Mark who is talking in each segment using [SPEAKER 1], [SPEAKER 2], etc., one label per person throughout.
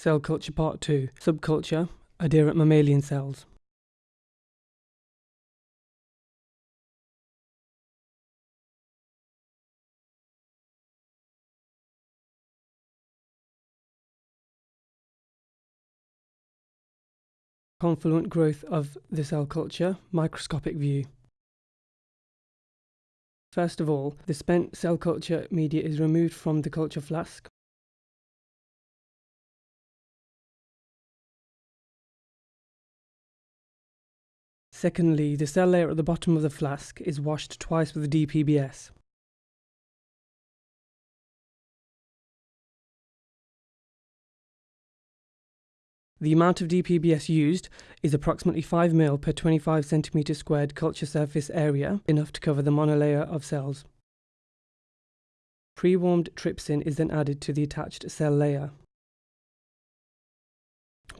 [SPEAKER 1] Cell Culture Part 2 Subculture Adherent Mammalian Cells Confluent growth of the cell culture, microscopic view. First of all, the spent cell culture media is removed from the culture flask. Secondly, the cell layer at the bottom of the flask is washed twice with DPBS. The amount of DPBS used is approximately 5 ml per 25 cm squared culture surface area, enough to cover the monolayer of cells. Pre-warmed trypsin is then added to the attached cell layer.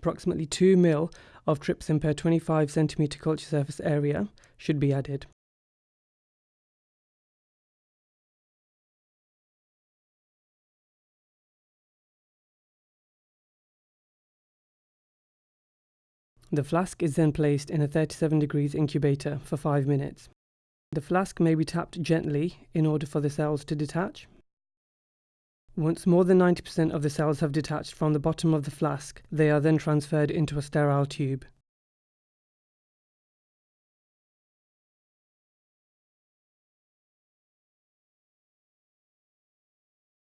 [SPEAKER 1] Approximately 2 ml of trypsin per 25 cm culture surface area should be added. The flask is then placed in a 37 degrees incubator for 5 minutes. The flask may be tapped gently in order for the cells to detach. Once more than 90% of the cells have detached from the bottom of the flask, they are then transferred into a sterile tube.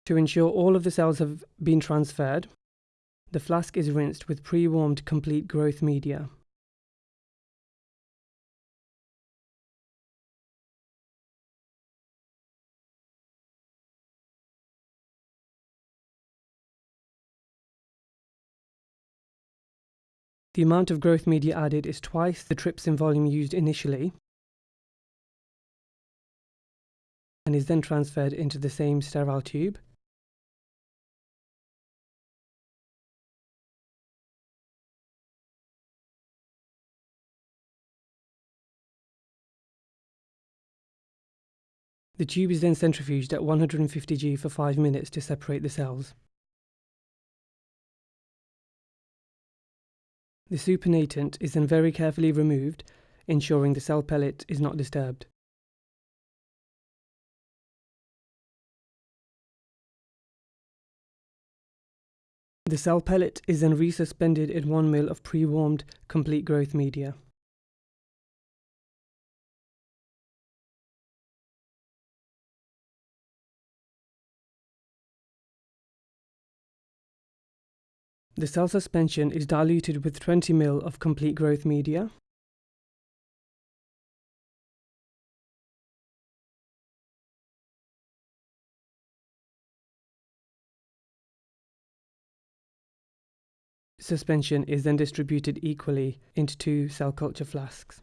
[SPEAKER 1] To ensure all of the cells have been transferred, the flask is rinsed with pre-warmed complete growth media. The amount of growth media added is twice the trypsin volume used initially and is then transferred into the same sterile tube. The tube is then centrifuged at 150 G for 5 minutes to separate the cells. The supernatant is then very carefully removed, ensuring the cell pellet is not disturbed. The cell pellet is then resuspended in 1 ml of pre-warmed complete growth media. The cell suspension is diluted with 20 ml of complete growth media. Suspension is then distributed equally into two cell culture flasks.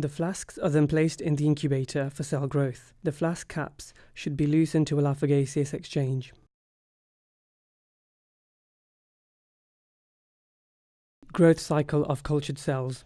[SPEAKER 1] The flasks are then placed in the incubator for cell growth. The flask caps should be loosened to allow for gaseous exchange. Growth cycle of cultured cells.